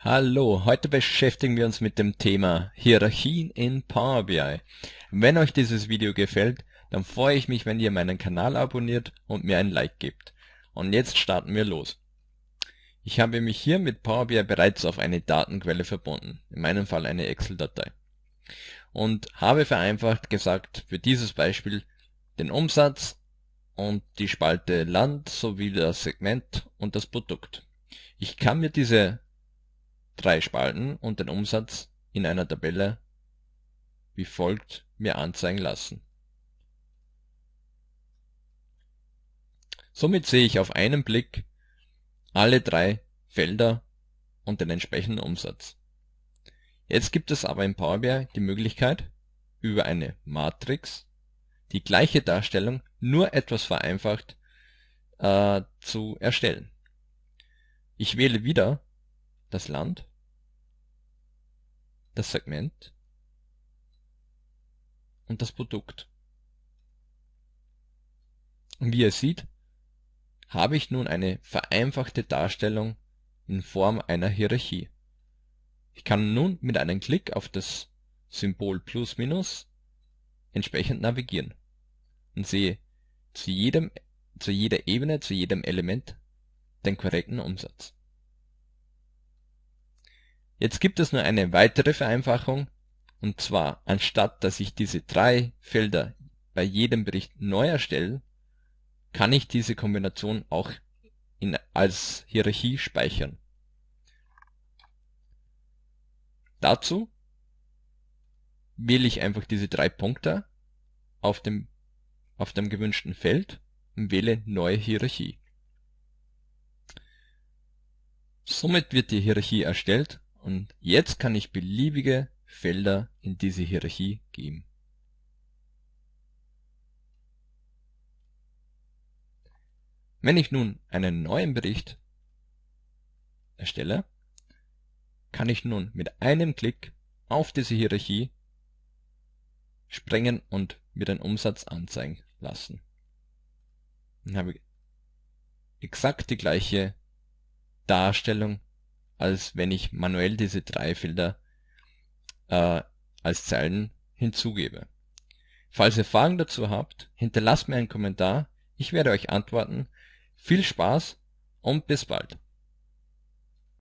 Hallo, heute beschäftigen wir uns mit dem Thema Hierarchien in Power BI. Wenn euch dieses Video gefällt, dann freue ich mich, wenn ihr meinen Kanal abonniert und mir ein Like gebt. Und jetzt starten wir los. Ich habe mich hier mit Power BI bereits auf eine Datenquelle verbunden, in meinem Fall eine Excel-Datei. Und habe vereinfacht gesagt, für dieses Beispiel den Umsatz und die Spalte Land sowie das Segment und das Produkt. Ich kann mir diese drei Spalten und den Umsatz in einer Tabelle wie folgt mir anzeigen lassen. Somit sehe ich auf einen Blick alle drei Felder und den entsprechenden Umsatz. Jetzt gibt es aber in Power BI die Möglichkeit, über eine Matrix die gleiche Darstellung nur etwas vereinfacht äh, zu erstellen. Ich wähle wieder das Land das Segment und das Produkt. Und wie ihr seht, habe ich nun eine vereinfachte Darstellung in Form einer Hierarchie. Ich kann nun mit einem Klick auf das Symbol Plus Minus entsprechend navigieren und sehe zu jedem, zu jeder Ebene, zu jedem Element den korrekten Umsatz. Jetzt gibt es nur eine weitere Vereinfachung, und zwar anstatt dass ich diese drei Felder bei jedem Bericht neu erstelle, kann ich diese Kombination auch in, als Hierarchie speichern. Dazu wähle ich einfach diese drei Punkte auf dem, auf dem gewünschten Feld und wähle Neue Hierarchie. Somit wird die Hierarchie erstellt und jetzt kann ich beliebige Felder in diese Hierarchie geben. Wenn ich nun einen neuen Bericht erstelle, kann ich nun mit einem Klick auf diese Hierarchie springen und mir den Umsatz anzeigen lassen. Dann habe ich exakt die gleiche Darstellung als wenn ich manuell diese drei Felder äh, als Zeilen hinzugebe. Falls ihr Fragen dazu habt, hinterlasst mir einen Kommentar, ich werde euch antworten. Viel Spaß und bis bald.